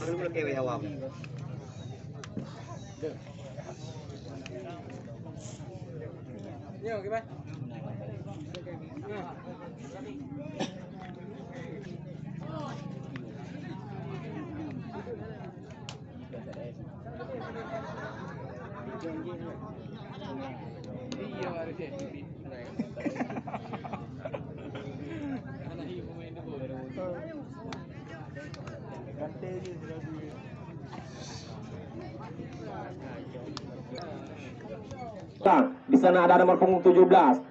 Perlu cái awam. Nhiều cái bay. ये हमारे से। Di sana ada nomor punggung 17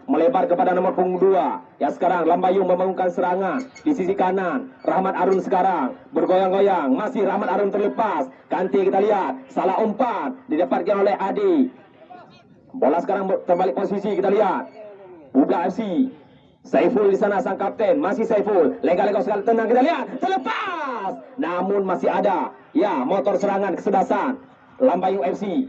melebar kepada nomor punggung 2 ya sekarang Lambayung membangunkan serangan di sisi kanan. Rahmat Arun sekarang bergoyang-goyang. Masih Rahmat Arun terlepas. Ganti kita lihat. Salah umpan didapatkan oleh Adi. Bola sekarang terbalik posisi kita lihat. Buga FC Saiful di sana sang kapten. Masih Saiful. Lega-lega sekali tenang kita lihat. Terlepas! Namun masih ada. Ya motor serangan kesedasan Lambayung FC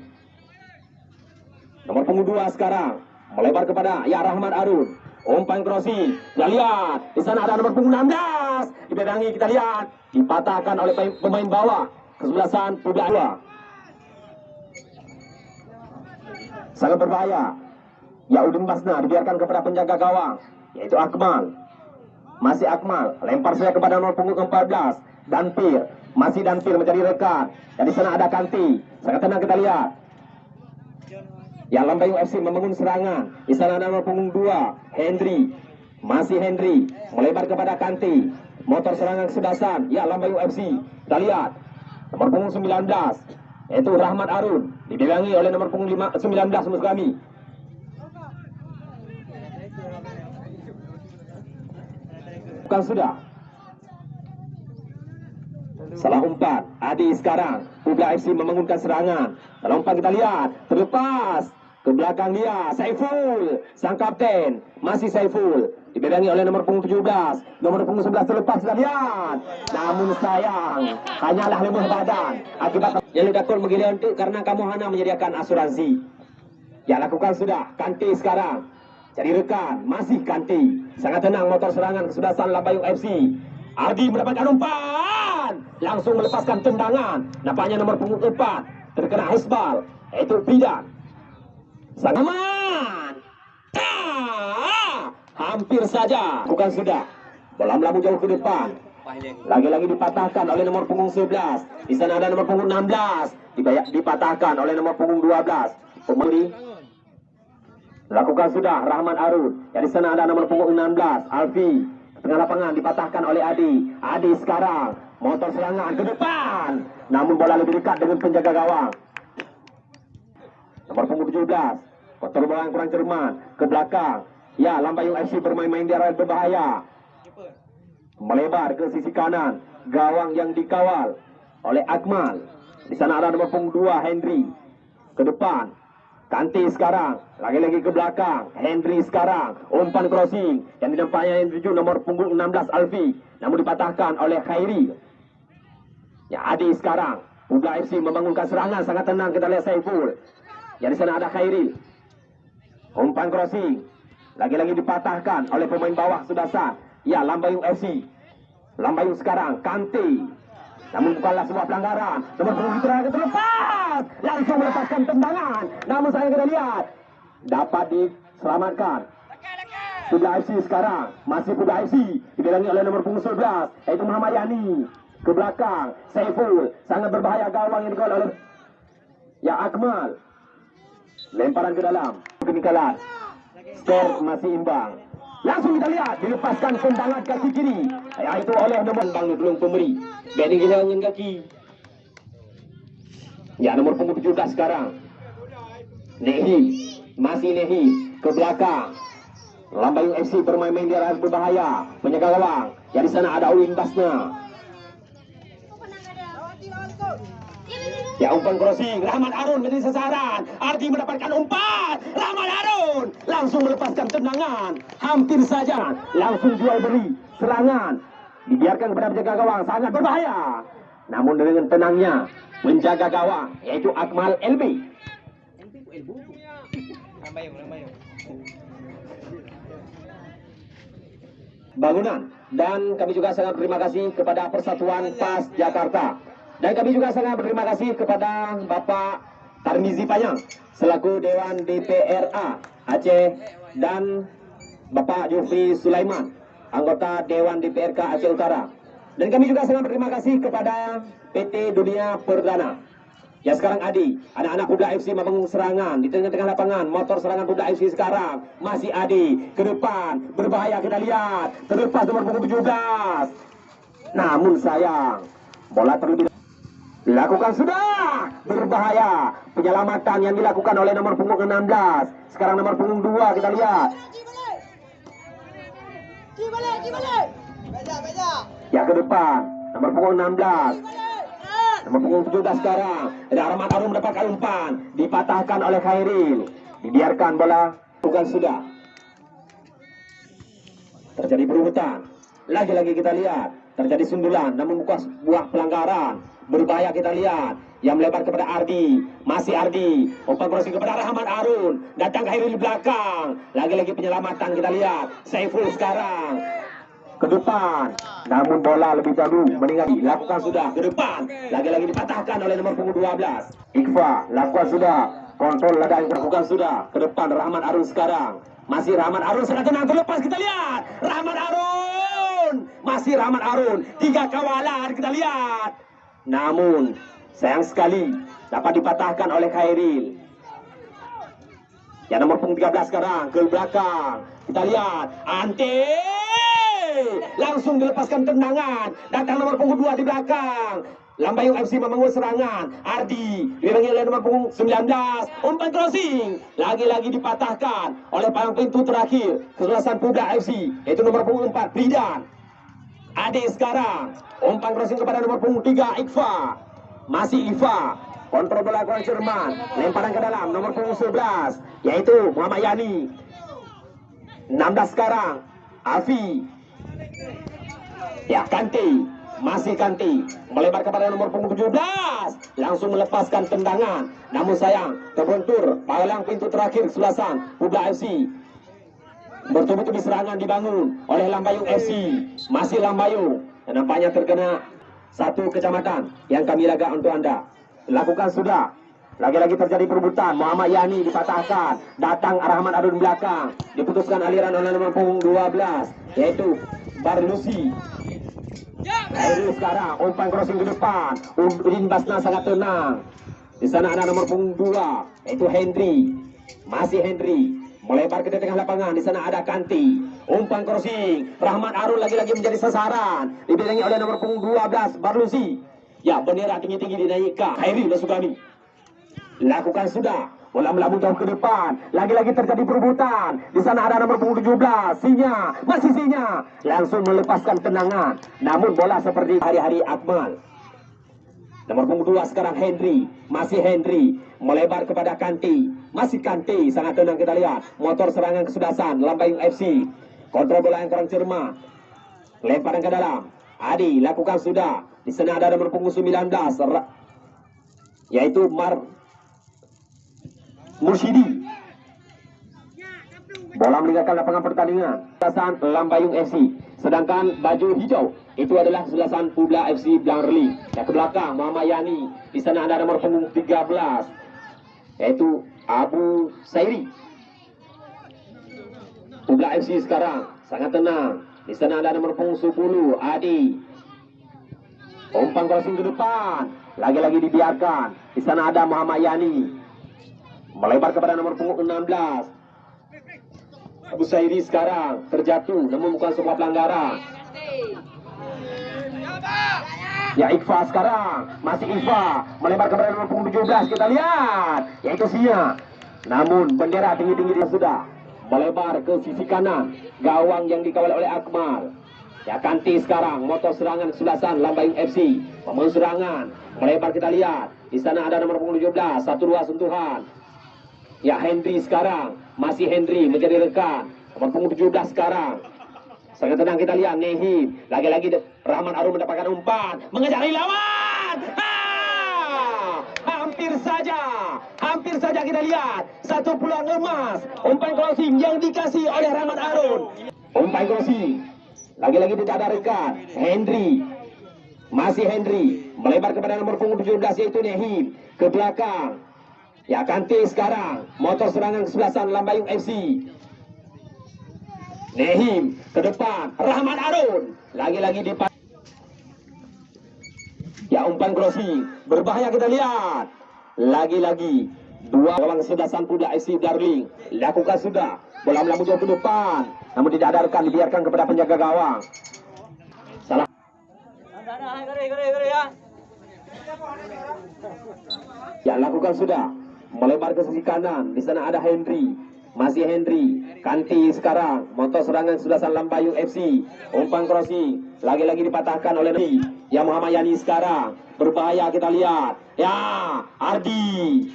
Nomor punggung dua sekarang melebar kepada ya Rahmat Arun. Umpan crossing. Kita lihat di sana ada nomor punggung 16. Dipedangi kita lihat dipatahkan oleh pemain- bawah kesebelasan Puda dua. Sangat berbahaya. Ya Udin Basna dibiarkan kepada penjaga gawang yaitu Akmal. Masih Akmal lempar saya kepada nomor punggung 14 Danpir. Masih Danpir mencari rekan. Dan di sana ada Kanti. Sangat tenang kita lihat. Ya Lambayung FC membangun serangan. Ada nomor punggung 2, Henry. Masih Henry. Melebar kepada Kanti. Motor serangan kesedasan. Ya Lambayung FC. Kita lihat. Nomor punggung 19. Yaitu Rahmat Arun. Dipegangi oleh nomor punggung 5, 19 musuh kami. Bukan sudah. Salah umpan. Adi sekarang. Publa FC membangunkan serangan. Salah umpan kita lihat. Terlepas. Ke belakang dia. Saiful. Sang kapten. Masih Saiful. Dipedangi oleh nomor punggung 17. Nomor punggung 11 terlepas lihat. Namun sayang. Hanyalah lemah badan. Akibat yang lidakul begini untuk karena kamu hanya menyediakan asuransi. Ya lakukan sudah. Kanti sekarang. Cari rekan. Masih Kanti. Sangat tenang motor serangan kesudasan Lambayung FC. Ardi mendapatkan umpan. Langsung melepaskan tendangan. Nampaknya nomor punggung 4. Terkena Hisbal. Itu Bidan. Sang aman. Ah, hampir saja. Bukan sudah. Bola melambung jauh ke depan. Lagi-lagi dipatahkan oleh nomor punggung 11. Di sana ada nomor punggung 16. Dibayak, dipatahkan oleh nomor punggung 12. Pemudi Lakukan sudah Rahman Arun. Ya di sana ada nomor punggung 16 Alfi. Tengah lapangan dipatahkan oleh Adi. Adi sekarang motor serangan ke depan. Namun bola lebih dekat dengan penjaga gawang. Nomor punggung 17. Kotor bola kurang cermat ke belakang. Ya, Lambayung FC bermain-main di area berbahaya. Melebar ke sisi kanan. Gawang yang dikawal oleh Akmal. Di sana ada nomor punggung 2 Henry. Ke depan. Kanti sekarang. Lagi-lagi ke belakang. Henry sekarang. Umpan crossing. Yang dinampaknya yang tujuh nomor punggung 16 Alfi. Namun dipatahkan oleh Khairi. Ya Adi sekarang. Buga FC membangunkan serangan. Sangat tenang kita lihat Saiful. Yang di sana ada Khairi. Umpan crossing. Lagi-lagi dipatahkan oleh pemain bawah sudah sah. Ya Lambayung FC. Lambayung sekarang. Kanti. Namun bukanlah sebuah pelanggaran. Nomor punggung terakhir terlepas. Langsung melepaskan tendangan. Namun saya kita lihat. Dapat diselamatkan. Sudah FC sekarang. Masih Sudah FC. Dibilangi oleh nomor punggung 11. Yaitu Muhammad Yani. Ke belakang. Saiful. Sangat berbahaya gawang yang dikawal oleh Ya Akmal. Lemparan ke dalam. Kenikalan. Skor masih imbang. Langsung kita lihat dilepaskan tendangan kaki kiri. Ya, itu oleh nomor bang belum pemberi. Beni kita dengan kaki. Ya nomor punggung 17 sekarang. Nehi masih Nehi ke belakang. Lambayung FC bermain-main di area berbahaya. Penjaga gawang. Ya di sana ada Ulin Basna. Ya umpan crossing, Rahmat Arun menjadi sasaran. Ardi mendapatkan umpan, Rahmat Arun langsung melepaskan tendangan. Hampir saja langsung jual beli serangan. dibiarkan kepada penjaga gawang sangat berbahaya. Namun dengan tenangnya menjaga gawang yaitu Akmal LB. Bangunan dan kami juga sangat berterima kasih kepada Persatuan PAS Jakarta dan kami juga sangat berterima kasih kepada Bapak Tarmizi Payang selaku Dewan DPRA Aceh dan Bapak Jufri Sulaiman anggota Dewan DPRK Aceh Utara dan kami juga sangat berterima kasih kepada PT Dunia Perdana Ya sekarang Adi, anak-anak kuda FC membangun serangan di tengah-tengah lapangan. Motor serangan kuda FC sekarang masih Adi ke depan, berbahaya kita lihat. Terlepas nomor punggung 17. Namun sayang, bola terlebih Lakukan sudah berbahaya penyelamatan yang dilakukan oleh nomor punggung 16. Sekarang nomor punggung 2 kita lihat. Ya ke depan nomor punggung 16. Nomor punggung 17 sekarang. Ada Rahmat Arum mendapatkan umpan. Dipatahkan oleh Khairil. Dibiarkan bola. Bukan sudah. Terjadi perebutan. Lagi-lagi kita lihat. Terjadi sundulan. Namun bukan sebuah pelanggaran. Berbahaya kita lihat. Yang melebar kepada Ardi. Masih Ardi. Umpan crossing kepada Rahmat Arun. Datang Khairil di belakang. Lagi-lagi penyelamatan kita lihat. Saiful sekarang ke depan. Namun bola lebih dahulu meninggali. Lakukan sudah ke depan. Lagi-lagi dipatahkan oleh nomor punggung 12. Iqfa lakukan sudah. Kontrol lada yang dilakukan sudah. Ke depan Rahman Arun sekarang. Masih Rahman Arun sangat tenang terlepas kita lihat. Rahman Arun. Masih Rahman Arun. Tiga kawalan kita lihat. Namun sayang sekali dapat dipatahkan oleh Khairil. Yang nomor punggung 13 sekarang ke belakang. Kita lihat. Ante langsung dilepaskan tendangan. Datang nomor punggung 2 di belakang. Lambayung FC membangun serangan. Ardi dibangi oleh nomor punggung 19. Umpan crossing. Lagi-lagi dipatahkan oleh palang pintu terakhir. Kesulasan Puda FC. Itu nomor punggung 4. Pridan. Ade sekarang. Umpan crossing kepada nomor punggung 3. Ikfa. Masih Ifa. Kontrol bola kurang Jerman. Lemparan ke dalam. Nomor punggung 11. Yaitu Muhammad Yani. 16 sekarang. Afi Ya, Kanti. Masih Kanti. Melebar kepada nomor punggung 17. Langsung melepaskan tendangan. Namun sayang, terbentur. Palang pintu terakhir selasan. Puda FC. Bertubi-tubi serangan dibangun oleh Lambayung FC. Masih Lambayung. Dan nampaknya terkena satu kecamatan yang kami laga untuk anda. Lakukan sudah. Lagi-lagi terjadi perebutan. Muhammad Yani dipatahkan. Datang Rahman Adun belakang. Diputuskan aliran oleh nomor punggung 12. Yaitu Barlusi. Ini sekarang umpan crossing ke depan. Udin Basna sangat tenang. Di sana ada nomor punggung dua, yaitu Henry. Masih Henry. Melebar ke tengah lapangan. Di sana ada Kanti. Umpan crossing. Rahmat Arun lagi-lagi menjadi sasaran. Dibilangi oleh nomor punggung 12, Barlusi. Ya, bendera tinggi-tinggi dinaikkan. Henry Nasugami. Lakukan sudah. Bola melambung jauh ke depan. Lagi-lagi terjadi perebutan. Di sana ada nomor punggung 17. Sinya. Masih Sinya. Langsung melepaskan tendangan. Namun bola seperti hari-hari Akmal. Nomor punggung 2 sekarang Henry. Masih Henry. Melebar kepada Kanti. Masih Kanti. Sangat tenang kita lihat. Motor serangan kesudasan. Lambayung FC. Kontrol bola yang kurang cermat. Lemparan ke dalam. Adi lakukan sudah. Di sana ada nomor punggung 19. Yaitu Mar Mursidi. Bola meninggalkan lapangan pertandingan. Kesulasan Lambayung FC. Sedangkan baju hijau itu adalah kesulasan Publa FC Blangrli. Yang ke belakang Muhammad Yani. Di sana ada nomor punggung 13 yaitu Abu Sairi. Publa FC sekarang sangat tenang. Di sana ada nomor punggung 10 Adi. Umpan crossing ke depan. Lagi-lagi dibiarkan. Di sana ada Muhammad Yani. Melebar kepada nomor punggung 16. Abu Sairi sekarang terjatuh namun bukan sebuah pelanggaran. Ya Ikhfa sekarang. Masih Ikhfa melebar kepada nomor punggung 17 kita lihat. Yaitu Sia. Namun bendera tinggi-tinggi dia sudah melebar ke sisi kanan. Gawang yang dikawal oleh Akmal. Ya Kanti sekarang. Motor serangan kesebelasan Lambayung FC membangun serangan. Melebar kita lihat. Di sana ada nomor punggung 17 satu dua sentuhan. Ya Henry sekarang. Masih Henry menjadi rekan. Nomor punggung 17 sekarang Sangat tenang kita lihat Nehi. Lagi-lagi Rahman Arum mendapatkan umpan. Mengejar lawan. Ha! Hampir saja. Hampir saja kita lihat. Satu peluang emas. Umpan crossing yang dikasih oleh Rahman Arun. Umpan crossing. Lagi-lagi tidak ada. Henry. Masih Henry. Melebar kepada nomor punggung 17 yaitu Nehim. Ke belakang. Ya Kante sekarang. Motor serangan kesebelasan Lambayung FC. Nehim ke depan. Rahman Arun. Lagi-lagi di Ya umpan crossing. Berbahaya kita lihat. Lagi-lagi. Dua gawang sebelasan Puda FC Darling. Lakukan sudah. Bola melambung jauh ke depan. Namun tidak ada rekan dibiarkan kepada penjaga gawang. Salah. Ya lakukan sudah. Melebar ke sisi kanan. Di sana ada Henry. Masih Henry. Kanti sekarang. Motor serangan sebelasan Lambayung FC. Umpan crossing. Lagi-lagi dipatahkan oleh Nabi. Ya Muhammad Yani sekarang. Berbahaya kita lihat. Ya Ardi.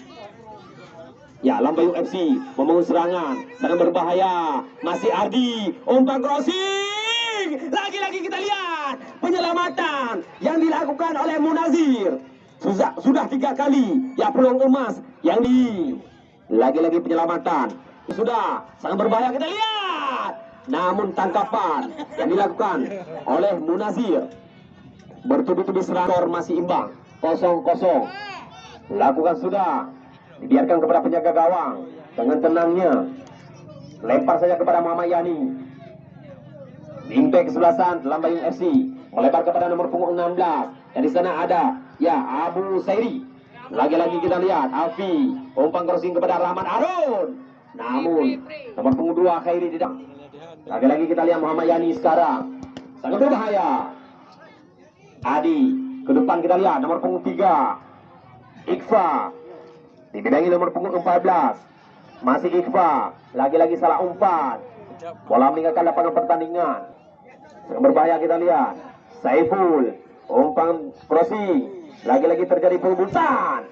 Ya Lambayung FC membangun serangan. Sangat berbahaya. Masih Ardi. Umpan crossing. Lagi-lagi kita lihat. Penyelamatan yang dilakukan oleh Munazir. Sudah, sudah tiga kali. Ya peluang emas yang di lagi-lagi penyelamatan. Sudah sangat berbahaya kita lihat. Namun tangkapan yang dilakukan oleh Munazir bertubi-tubi serangkor masih imbang kosong-kosong. Lakukan sudah dibiarkan kepada penjaga gawang dengan tenangnya. Lempar saja kepada Muhammad Yani. Impact kesebelasan Lambayung FC melebar kepada nomor punggung 16 dan di sana ada ya Abu Sairi. Lagi-lagi kita lihat Alfi umpan crossing kepada Rahman Arun. Namun nomor punggung 2 Khairi tidak. Lagi-lagi kita lihat Muhammad Yani sekarang. Sangat berbahaya. Adi ke depan kita lihat nomor punggung 3 Ikfa dibidangi nomor punggung 14 masih Ikfa lagi-lagi salah umpan. Bola meninggalkan lapangan pertandingan. Yang berbahaya kita lihat. Saiful umpan crossing. Lagi-lagi terjadi perebutan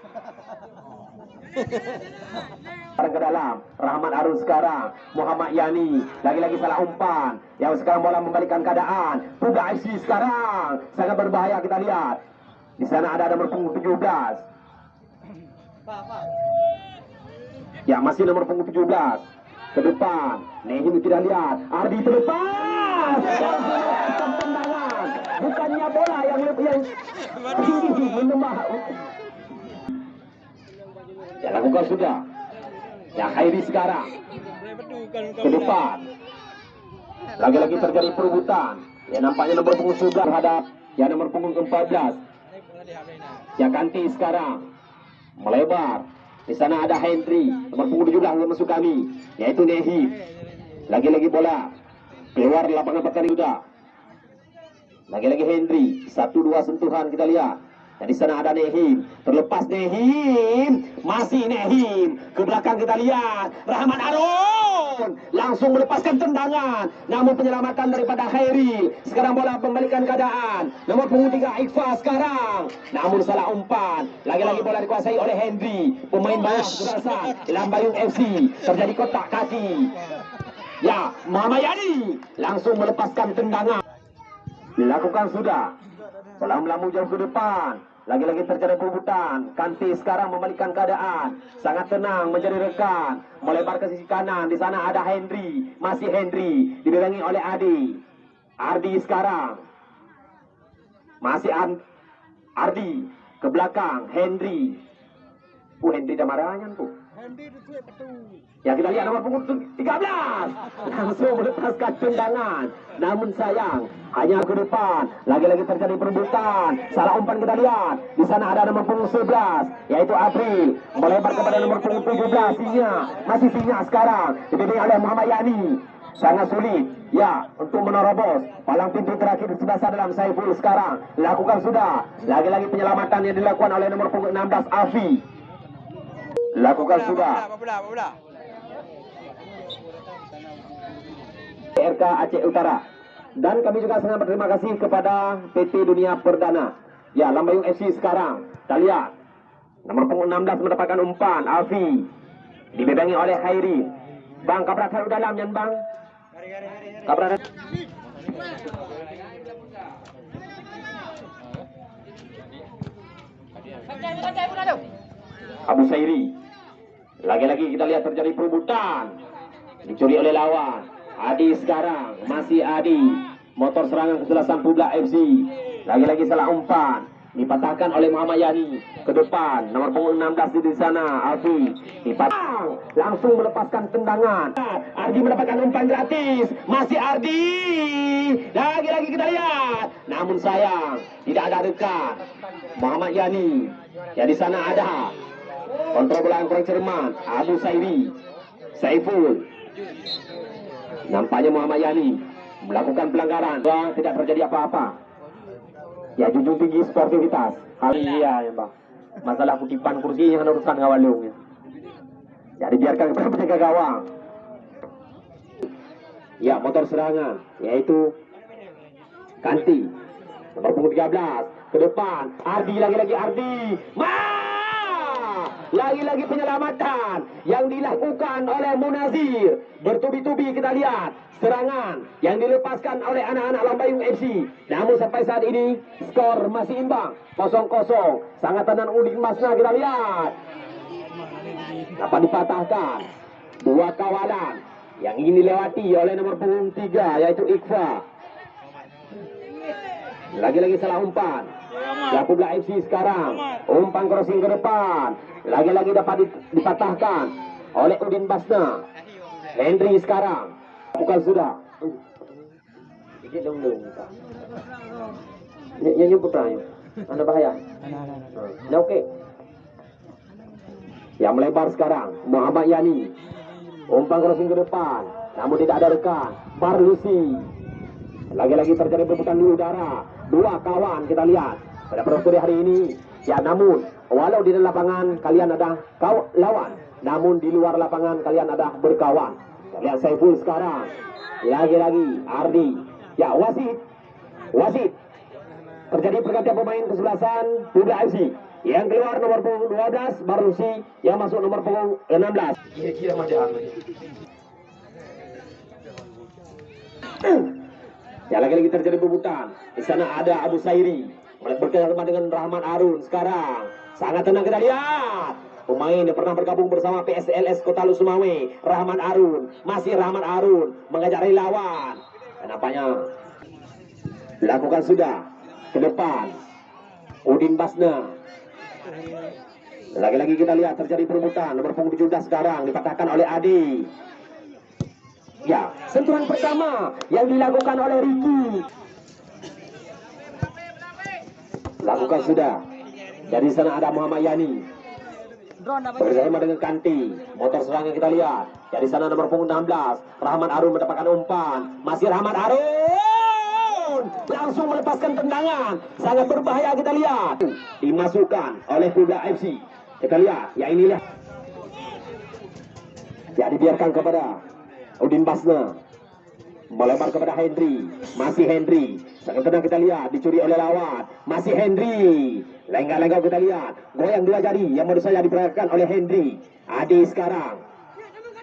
Sekarang ke dalam Rahmat Arun sekarang. Muhammad Yani. Lagi-lagi salah umpan. Yang sekarang bola membalikan keadaan. Puga FC sekarang. Sangat berbahaya kita lihat. Di sana ada nomor punggung 17 Ya masih nomor punggung 17 Ke depan. Nehim tidak lihat. Ardi terlepas. Tendangan Bukannya bola yang yang menembak Ya lakukan sudah Ya Khairi sekarang ke depan. Lagi-lagi terjadi perebutan. Ya nampaknya nomor punggung 11 terhadap ya nomor punggung 14. Ya Kanti sekarang melebar. Di sana ada Henry, nomor punggung 17 yang masuk kami, yaitu Nehi. Lagi-lagi bola keluar lapangan pertandingan sudah. Lagi-lagi Henry, satu dua sentuhan kita lihat. Dan di sana ada Nehim. Terlepas Nehim. Masih Nehim. Ke belakang kita lihat. Rahmat Arun. Langsung melepaskan tendangan. Namun penyelamatan daripada Khairi. Sekarang bola membalikan keadaan. Nomor punggung tiga Iqfa sekarang. Namun salah umpan. Lagi-lagi bola dikuasai oleh Henry. Pemain bawah kesebelasan. Lambayung FC. Terjadi kotak kaki. Ya, Muhammad Yani. Langsung melepaskan tendangan. Dilakukan sudah. Bola melambung jauh ke depan. Lagi-lagi terjadi perebutan. Kanti sekarang membalikkan keadaan. Sangat tenang menjadi rekan. Melebar ke sisi kanan. Di sana ada Henry. Masih Henry. Dibilangi oleh Adi. Ardi sekarang. Masih Ar Ardi. Ke belakang. Henry. Oh Henry dah marahnya tuh. Ya kita lihat nomor punggung 13 Langsung melepaskan tendangan. Namun sayang Hanya ke depan. Lagi-lagi terjadi perebutan. Salah umpan kita lihat. Di sana ada nomor punggung 11 Yaitu April. Melebar kepada nomor punggung 17 Sinya Masih Sinya sekarang. Dibimbing oleh Muhammad Yani. Sangat sulit. Ya Untuk menerobos. Palang pintu terakhir di sebelah sana dalam Saiful sekarang. Lakukan sudah. Lagi-lagi penyelamatan yang dilakukan oleh nomor punggung 16 Afi. Lakukan sudah RK Aceh Utara. Dan kami juga sangat berterima kasih kepada PT Dunia Perdana. Ya, Lambayung FC sekarang. Kita lihat. Nomor punggung 16 mendapatkan umpan. Alfi. Dibebangi oleh Khairi. Bang, kabrak haru dalam, Yan Bang. Kabrak Abu Sairi. Lagi-lagi kita lihat terjadi perebutan. Dicuri oleh lawan. Adi sekarang. Masih Adi. Motor serangan keselasan Publa FC. Lagi-lagi salah umpan. Dipatahkan oleh Muhammad Yani. Ke depan. Nomor punggung 16 di sana. Alfi. Dipatang. Langsung melepaskan tendangan. Ardi mendapatkan umpan gratis. Masih Ardi. Lagi-lagi kita lihat. Namun sayang. Tidak ada dekat. Muhammad Yani. Ya di sana ada kontrol bola yang kurang cermat Abu Sairi Saiful nampaknya Muhammad Yani melakukan pelanggaran. Wah, tidak terjadi apa-apa. Ya junjung tinggi sportivitas. Hal iya ya bang masalah kutipan kursi yang urusan ngawalung ya. jadi biarkan kepada penjaga gawang. Ya motor serangan yaitu Kanti nomor punggung 13 ke depan Ardi lagi-lagi Ardi. Ma lagi-lagi penyelamatan yang dilakukan oleh Munazir. Bertubi-tubi kita lihat serangan yang dilepaskan oleh anak-anak Lambayung FC namun sampai saat ini skor masih imbang. 0-0 sangat tenang Udin Masna kita lihat. Dapat dipatahkan. Dua kawalan yang ingin dilewati oleh nomor punggung 3 yaitu Iqfa. Lagi-lagi salah umpan. Yakublah FC sekarang. Umpan crossing ke depan. Lagi-lagi dapat dipatahkan oleh Udin Basna. Henry sekarang. Bukan sudah. Sikit dong dong. Ini nyumput lah. Anda bahaya. Nah, oke. Yang melebar sekarang. Muhammad Yani. Umpan crossing ke depan. Namun tidak ada rekan. Barlusi. Lagi-lagi terjadi perebutan di udara. Dua kawan kita lihat pada sore hari ini. Ya namun, walau di dalam lapangan kalian ada kau lawan. Namun di luar lapangan kalian ada berkawan. Lihat Saiful sekarang. Lagi-lagi Ardi. Ya wasit. Wasit. Terjadi pergantian pemain kesebelasan Bunda FC. Yang keluar nomor punggung 12 Barusi. Yang masuk nomor punggung 16. Kira-kira macam Ya lagi-lagi terjadi perebutan. Di sana ada Abu Sairi. Berkerjasama dengan Rahman Arun sekarang. Sangat tenang kita lihat. Pemain yang pernah bergabung bersama PSLS Kota Lusumawe. Rahman Arun. Masih Rahman Arun. Mengajak lawan. Dan nampaknya. Lakukan sudah. Ke depan. Udin Basna. Lagi-lagi kita lihat terjadi perebutan. Nomor punggung 17 sekarang. Dipatahkan oleh Adi. Ya, sentuhan pertama yang dilakukan oleh Ricky. Lakukan sudah. Dari sana ada Muhammad Yani. Bersama dengan Kanti. Motor serangan kita lihat. Dari sana nomor punggung 16. Rahmat Arun mendapatkan umpan. Masih Rahmat Arun. Langsung melepaskan tendangan. Sangat berbahaya kita lihat. Dimasukkan oleh Kuda FC. Kita lihat. Ya inilah. Ya dibiarkan kepada Udin Basna melebar kepada Henry masih Henry sangat tenang kita lihat dicuri oleh lawan. Masih Henry. Lengah-lengah kita lihat. Goyang dua jari yang menurut saya diperagakan oleh Henry. Adi sekarang.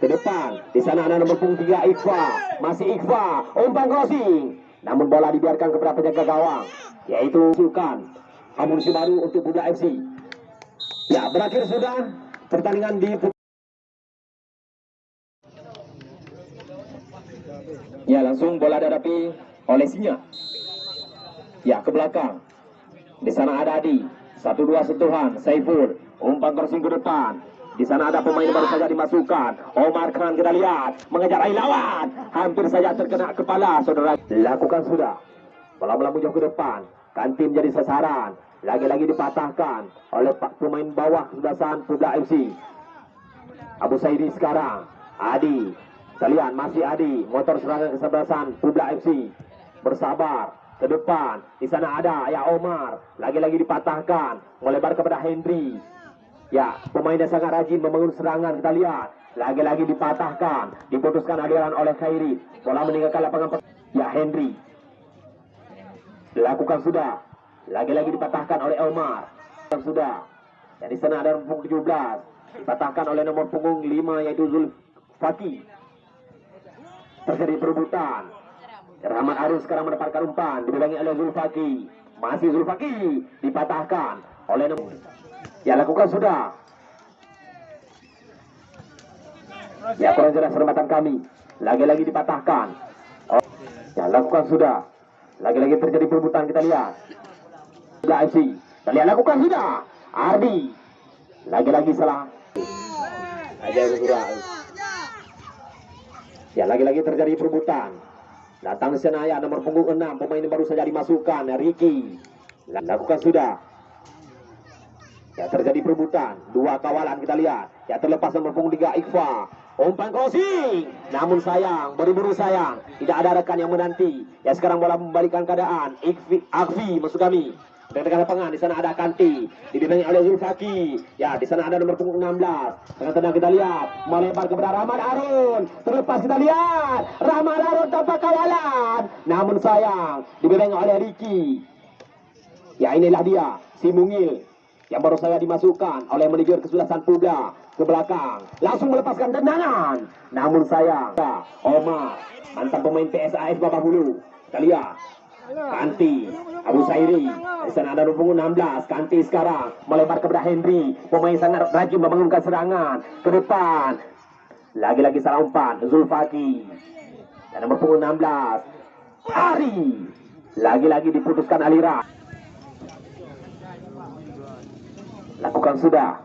Ke depan. Di sana ada nomor punggung tiga Iqfa masih Iqfa umpan crossing. Namun bola dibiarkan kepada penjaga gawang. Yaitu Sulkan amunisi baru untuk Buda FC ya berakhir sudah pertandingan di Ya langsung bola dihadapi oleh Sinya. Ya ke belakang. Di sana ada Adi. Satu dua sentuhan. Saiful. Umpan crossing ke depan. Di sana ada pemain baru saja dimasukkan. Omar Khan kita lihat mengejar air lawan. Hampir saja terkena kepala saudara. Lakukan sudah. Bola-bola jauh ke depan. Kanti menjadi sasaran. Lagi-lagi dipatahkan oleh pak pemain bawah kesebelasan Publa FC. Abu Saidi sekarang. Adi Kalian masih Adi, motor serangan kesebelasan Publa FC. Bersabar ke depan. Di sana ada ya Omar, lagi-lagi dipatahkan, melebar kepada Henry. Ya, pemain yang sangat rajin membangun serangan kita lihat. Lagi-lagi dipatahkan, diputuskan aliran oleh Khairi. Bola meninggalkan lapangan ya Henry. Dilakukan sudah. Lagi-lagi dipatahkan oleh Omar. Sudah. Ya, di sana ada punggung 17. Dipatahkan oleh nomor punggung 5 yaitu Zulfati terjadi perebutan Rahmat Arun sekarang mendapatkan umpan dibilangi oleh Zulfaki. Masih Zulfaki dipatahkan oleh nomor. Ya lakukan sudah. Ya kurang jelas perempatan kami. Lagi-lagi dipatahkan. Oh. Ya lakukan sudah. Lagi-lagi terjadi perebutan kita lihat. Sudah FC. Kita lihat lakukan sudah. Ardi. Lagi-lagi salah. Ya lagi-lagi terjadi perebutan. Datang Senaya nomor punggung 6 pemain baru saja dimasukkan Ricky. Lakukan sudah. Ya terjadi perebutan. Dua kawalan kita lihat. Ya terlepas nomor punggung 3 Ikhfa. Umpan crossing. Namun sayang, buru-buru sayang. Tidak ada rekan yang menanti. Ya sekarang bola membalikan keadaan. Ikfi, Akfi masuk kami. Dengan lapangan di sana ada Kanti, dibimbingi oleh Zulfaki. Ya, di sana ada nomor punggung 16. Tengah tengah kita lihat melebar kepada Rahmat Arun. Terlepas kita lihat Rahmat Arun tanpa kawalan. Namun sayang dibimbingi oleh Ricky. Ya inilah dia si Mungil yang baru saya dimasukkan oleh manajer kesulasan Puda ke belakang. Langsung melepaskan tendangan. Namun sayang Omar mantan pemain PSAS Babak Hulu. Kita lihat Kanti, Abu Sairi, di sana ada punggung 16. Kanti sekarang melebar kepada Henry. Pemain sangat rajin membangunkan serangan ke depan. Lagi-lagi salah umpan, Zulfaki. Dan nomor punggung 16, Ari. Lagi-lagi diputuskan aliran. Lakukan sudah.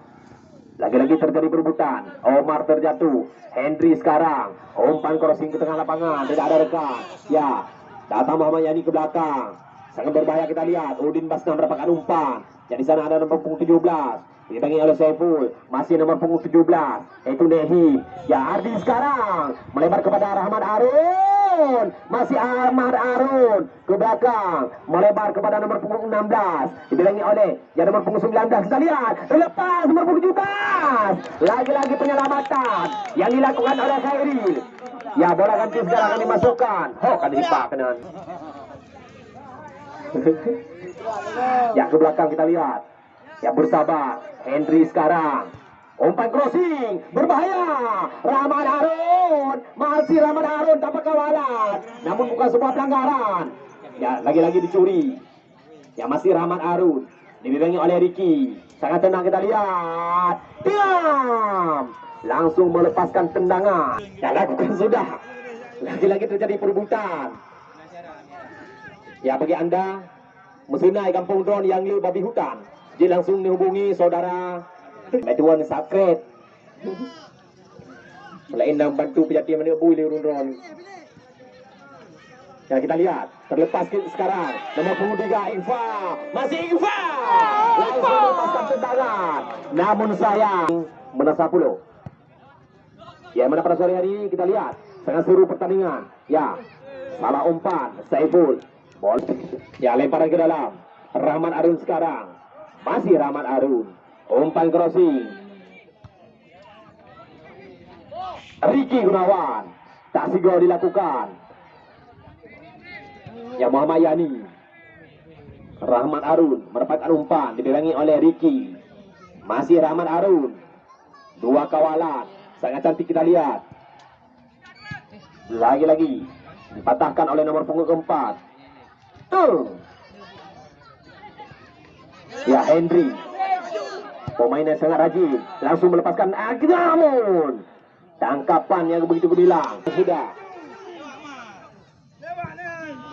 Lagi-lagi terjadi perebutan. Omar terjatuh. Henry sekarang. Umpan crossing ke tengah lapangan. Tidak ada rekan. Ya, Datang Muhammad Yani ke belakang. Sangat berbahaya kita lihat. Udin Basna mendapatkan umpan. Yang di sana ada nomor punggung 17. Dibangi oleh Saiful. Masih nomor punggung 17. Yaitu Nehi. Ya Ardi sekarang. Melebar kepada Rahmat Arun. Masih Ahmad Arun. Ke belakang. Melebar kepada nomor punggung 16. Dibilangi oleh yang nomor punggung 19. Kita lihat. Lepas nomor punggung 17. Lagi-lagi penyelamatan. Yang dilakukan oleh Khairil. Ya bola ganti sekarang akan dimasukkan. Ho kan dipakenan. ya ke belakang kita lihat. Ya bersabar. Henry sekarang. Umpan crossing. Berbahaya. Rahman Harun. Masih Rahman Harun tanpa kawalan. Namun bukan sebuah pelanggaran. Ya lagi-lagi dicuri. Ya masih Rahman Harun. Oleh Ricky. Sangat tenang kita lihat. Diam langsung melepaskan tendangan. Ya lakukan sudah. Lagi-lagi terjadi perebutan. Ya bagi anda mesinai kampung drone yang liu babi hutan, jadi langsung dihubungi saudara Metuan Sakret. Selain dan bantu pejati mana bui liu drone. Ya kita lihat terlepas sekarang nomor punggung tiga Ifa masih Ifa langsung melepaskan tendangan. Namun sayang menasa puluh. Ya mana pada sore hari ini kita lihat sangat seru pertandingan. Ya, salah umpan Saiful. Bol. Ya lemparan ke dalam. Rahman Arun sekarang. Masih Rahman Arun. Umpan crossing. Ricky Gunawan. Tak sigol dilakukan. Ya Muhammad Yani. Rahman Arun mendapatkan umpan dibilangi oleh Ricky. Masih Rahman Arun. Dua kawalan. Sangat cantik kita lihat. Lagi-lagi. Dipatahkan oleh nomor punggung keempat. Tuh. Ya Henry. Pemain yang sangat rajin. Langsung melepaskan. Namun. Tangkapan yang begitu gemilang. Sudah.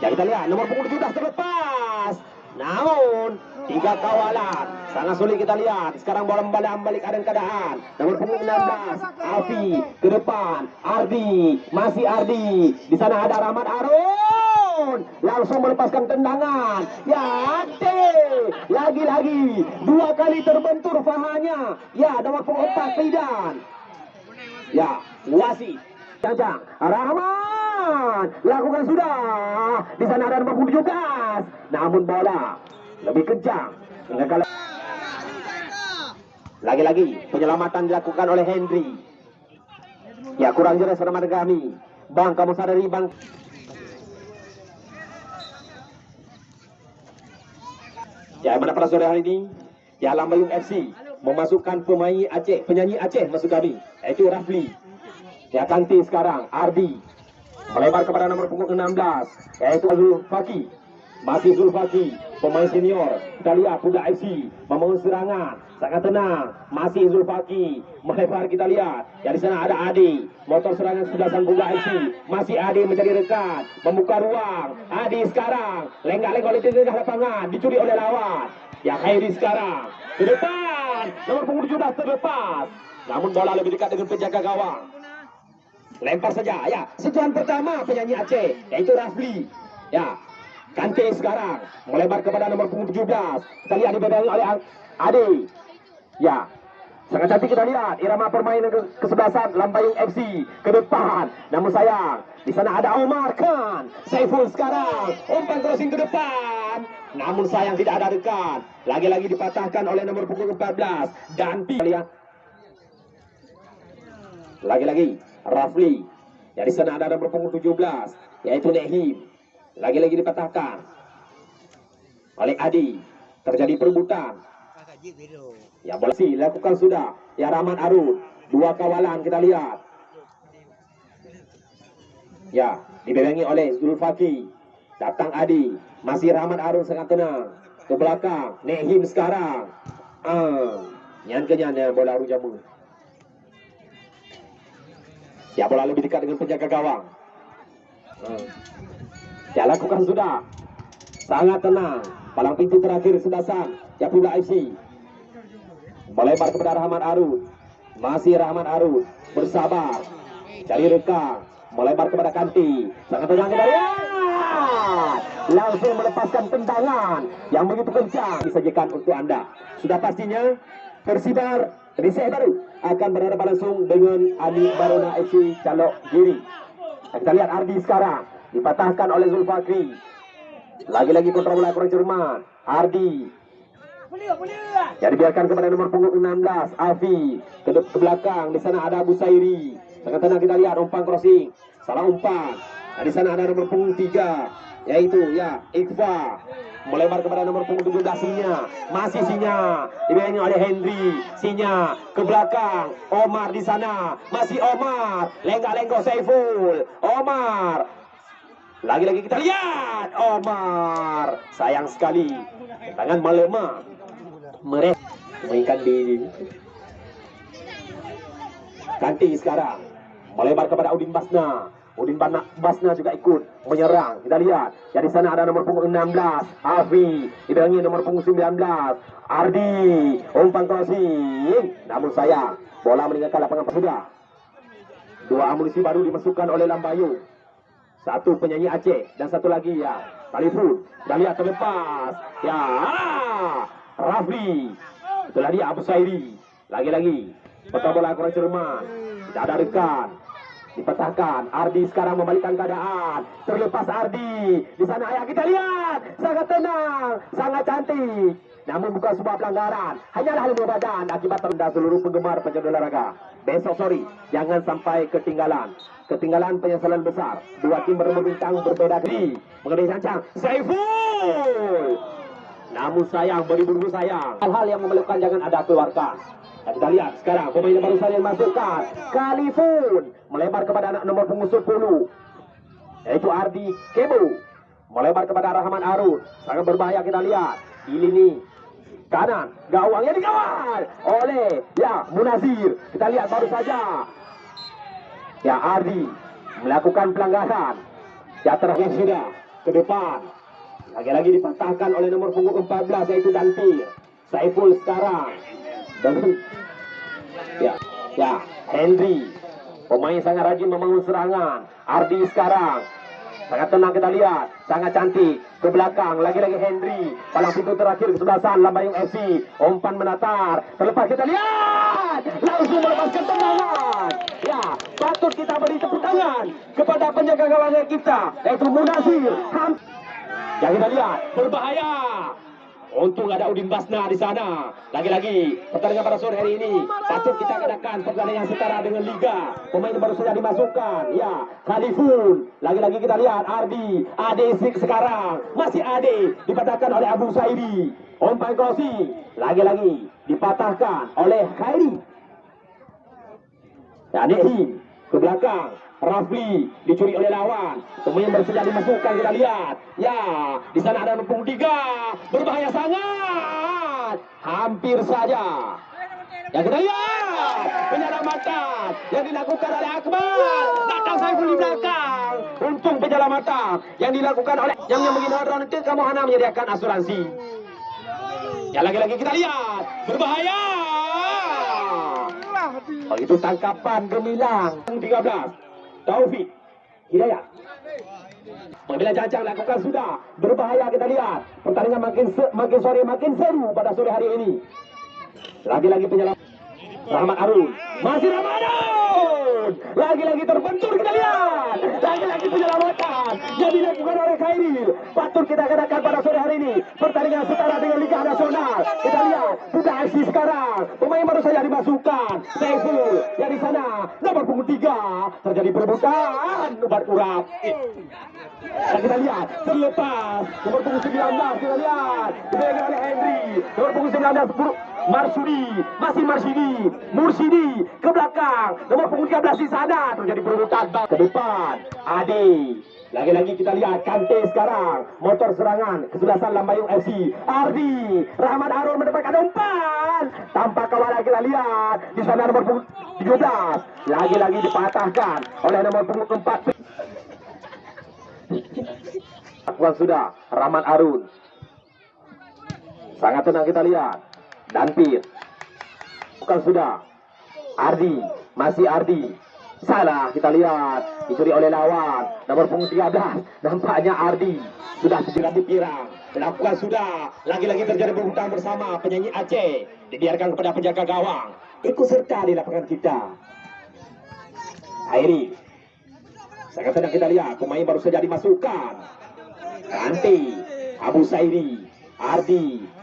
Ya kita lihat. Nomor punggung 17 terlepas. Namun tiga kawalan sangat sulit kita lihat. Sekarang bola balik balik ada keadaan. Nomor punggung 16 Alfi ke depan. Ardi masih Ardi. Di sana ada Rahmat Arun. Langsung melepaskan tendangan. Ya Ate. Lagi-lagi dua kali terbentur fahanya. Ya nomor punggung 4 Fidan. Ya wasit. Jajang Rahman lakukan sudah. Di sana ada nomor punggung 17. Namun bola lebih. Hingga kalau lagi-lagi penyelamatan dilakukan oleh Henry. Ya kurang jelas remaja kami. Bang kamu sadari bang. Ya mana pada sore hari ini Ya Lambayung FC memasukkan pemain Aceh, penyanyi Aceh masuk kami, yaitu Rafli. Ya Kanti sekarang, Ardi Melebar kepada nomor punggung 16 yaitu Azul Faki. Masih Zulfaki, pemain senior. Kita lihat Kuda FC membangun serangan. Sangat tenang. Masih Zulfaki. Melebar kita lihat. Ya di sana ada Adi. Motor serangan sebelah sang Kuda FC. Masih Adi mencari rekan. Membuka ruang. Adi sekarang. Lenggak-lenggak oleh tengah lapangan. Dicuri oleh lawan. Ya Khairi sekarang. Ke depan. Nomor punggung 17 terlepas. Namun bola lebih dekat dengan penjaga gawang. Lempar saja. Ya, sentuhan pertama penyanyi Aceh. Yaitu Rafli. Ya, Kante sekarang melebar kepada nomor punggung 17. Kita lihat dibebangi oleh Ade. Ya. Sangat cantik kita lihat irama permainan ke kesebelasan Lambayung FC ke depan. Namun sayang, di sana ada Omar Khan. Saiful sekarang umpan crossing ke depan. Namun sayang tidak ada dekat. Lagi-lagi dipatahkan oleh nomor punggung 14 dan lihat. Lagi-lagi Rafli. Ya di sana ada nomor punggung 17 yaitu Nehim. Lagi-lagi dipatahkan oleh Adi. Terjadi perebutan. Ya bola sih lakukan sudah. Ya Rahman Arun. Dua kawalan kita lihat. Ya, dibebengi oleh Zulfaki. Datang Adi. Masih Rahman Arun sangat tenang. Ke belakang. Nehim sekarang. Ah, nyan kenyan ya bola Arun Jamu. Ya bola lebih dekat dengan penjaga gawang. Ah. Ya lakukan sudah. Sangat tenang. Palang pintu terakhir sebasan. Yapula FC. Melebar kepada Rahmat Arun. Masih Rahmat Arun. Bersabar. Cari rekam. Melebar kepada Kanti. Sangat tenang lihat. Langsung melepaskan tendangan yang begitu kencang disajikan untuk anda. Sudah pastinya Persibar Riseh baru akan berhadapan langsung dengan Ali Barona FC Calok Giri. Kita lihat Ardi sekarang dipatahkan oleh Zulfakri. Lagi-lagi kontrol bola kurang cermat. Ardi. Jadi biarkan kepada nomor punggung 16 Afi ke, ke belakang di sana ada Abu Sairi. Sangat tenang kita lihat umpan crossing. Salah umpan. Nah, di sana ada nomor punggung 3 yaitu ya Iqfa melebar kepada nomor punggung 17 Sinya masih Sinya dibayani oleh Henry Sinya ke belakang Omar di sana masih Omar lenggak-lenggok Saiful Omar lagi-lagi kita lihat Omar. Sayang sekali. Tangan melemah. Mereka mainkan di Kanti sekarang. Melebar kepada Udin Basna. Udin Basna juga ikut menyerang. Kita lihat. Jadi sana ada nomor punggung 16. Afi. Dibangi nomor punggung 19. Ardi. Umpan crossing. Namun sayang. Bola meninggalkan lapangan sudah. Dua amunisi baru dimasukkan oleh Lambayu. Satu penyanyi Aceh dan satu lagi ya Talifun. Dah lihat terlepas. Ya. Rafli. Itulah dia Abu Sairi. Lagi-lagi. Betul bola kurang cermat. Tidak ada rekan. Dipatahkan. Ardi sekarang membalikkan keadaan. Terlepas Ardi. Di sana ayah kita lihat. Sangat tenang. Sangat cantik. Namun bukan sebuah pelanggaran. Hanyalah lemah badan akibat terendah seluruh penggemar penyedul olahraga. Besok sorry, jangan sampai ketinggalan. Ketinggalan penyesalan besar. Dua tim berebut bintang berbeda di mengenai sancang. Saiful. Namun sayang, beribu-ribu sayang. Hal-hal yang memerlukan jangan ada keluarkan. Kita lihat sekarang pemain yang baru saja masukkan. Kalifun melebar kepada anak nomor punggung 10. Yaitu Ardi Kebo. Melebar kepada Rahman Arun. Sangat berbahaya kita lihat. Di lini kanan gawangnya dikawal oleh ya Munazir kita lihat baru saja ya Ardi melakukan pelanggaran ya terakhir sudah ke depan lagi-lagi dipatahkan oleh nomor punggung 14 yaitu Dantir Saiful sekarang dan ya ya Henry pemain sangat rajin membangun serangan Ardi sekarang Sangat tenang kita lihat, sangat cantik. Ke belakang, lagi-lagi Henry. Palang pintu terakhir ke sebelah sana, Lambayung FC. Umpan menatar. Terlepas kita lihat. Langsung melepaskan tendangan. Ya, patut kita beri tepuk tangan kepada penjaga gawang kita. Yaitu Munasir. Ham. Yang kita lihat, berbahaya. Untung ada Udin Basna di sana. Lagi-lagi pertandingan pada sore hari ini patut kita adakan pertandingan setara dengan Liga. Pemain baru saja dimasukkan. Ya, Khalifun. Lagi-lagi kita lihat Ardi, Ade sekarang masih Ade dipatahkan oleh Abu Saidi. Umpan crossing lagi-lagi dipatahkan oleh Khairi. Ya, ke belakang Rafli dicuri oleh lawan. Pemain bersedia dimasukkan kita lihat. Ya, di sana ada punggung tiga. Berbahaya sangat. Hampir saja. Ya kita lihat penyelamatan yang dilakukan oleh Akmal. Datang Saiful di belakang. Untung penyelamatan yang dilakukan oleh yang yang begini orang itu kamu hana menyediakan asuransi. Ya lagi-lagi kita lihat berbahaya. Oh, itu tangkapan gemilang 13 Taufik Hidayat Pembela Jajang lakukan sudah berbahaya kita lihat. Pertandingan makin makin sore makin seru pada sore hari ini. Lagi-lagi penyelam Rahmat Arun masih Rahmat Arun lagi-lagi terbentur kita lihat. Lagi-lagi penyelamatan yang dilakukan oleh Khairil. Patut kita katakan pada sore hari ini pertandingan setara dengan Liga Nasional. Kita lihat sudah aksi sekarang. Pemain baru saja dimasukkan. Saiful yang di sana nomor punggung tiga. Terjadi perebutan ubat urap. Dan kita lihat terlepas. Nomor punggung 19 kita lihat. Dipegang Henry. Nomor punggung 19 Bur- Marsudi masih Marsudi Mursidi ke belakang. Nomor punggung 13 di sana terjadi perebutan ke depan. Ade lagi-lagi kita lihat Kante sekarang. Motor serangan kesebelasan Lambayung FC Ardi Rahmat Harun mendapatkan umpan. Tanpa kawalan kita lihat. Di sana nomor punggung 13 lagi-lagi dipatahkan oleh nomor punggung 4 Lakukan sudah Rahmat Arun. Sangat tenang kita lihat Danpir Bukan sudah. Ardi. Masih Ardi. Salah kita lihat. Dicuri oleh lawan. Nomor punggung 13 Nampaknya Ardi Sudah segera dipirang Lakukan sudah. Lagi-lagi terjadi berhutang bersama Penyanyi Aceh. Dibiarkan kepada penjaga gawang. Ikut serta di lapangan kita. Airi Sangat tenang kita lihat Pemain baru saja dimasukkan. Kanti Abu Sairi Ardi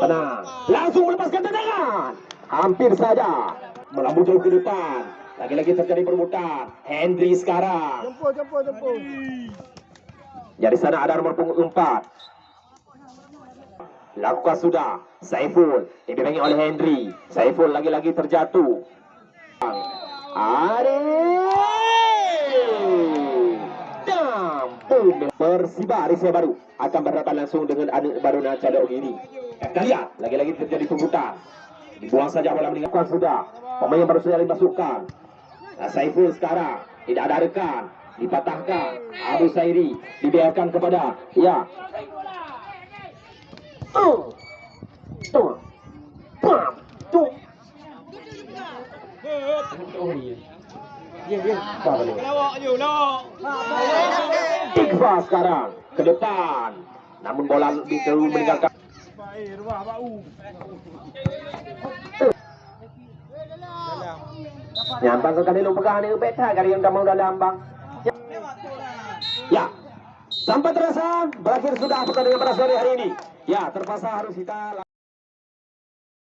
Tenang. Langsung melepaskan tendangan. Hampir saja. Melambung jauh ke depan. Lagi-lagi terjadi permutaan. Henry sekarang. Jemput, jemput, jemput. Ya di sana ada nomor punggung 4 Lakukan sudah. Saiful. Dibimbingi oleh Henry. Saiful lagi-lagi terjatuh Dampung Persiba Arisya Baru akan berhadapan langsung dengan anak baru Nacadok ini. Kita lihat lagi-lagi terjadi pembutaan. Dibuang saja bola meninggalkan sudah. Pemain baru saja dimasukkan. Nah, Saiful sekarang tidak ada rekan. Dipatahkan. Abu Sairi dibiarkan kepada ya. Oh. Tuh. Pam. Tuh. Oh, iya. Apa ni? Lawak je, lawak. Iqbal sekarang ke depan. Namun bola terlalu meninggalkan. Nyambang ke kanilo pegang ni beta kali yang kamu dalam bang. Ya. ya. Sampai terasa berakhir sudah pertandingan pada sore hari ini. Ya, terpaksa harus kita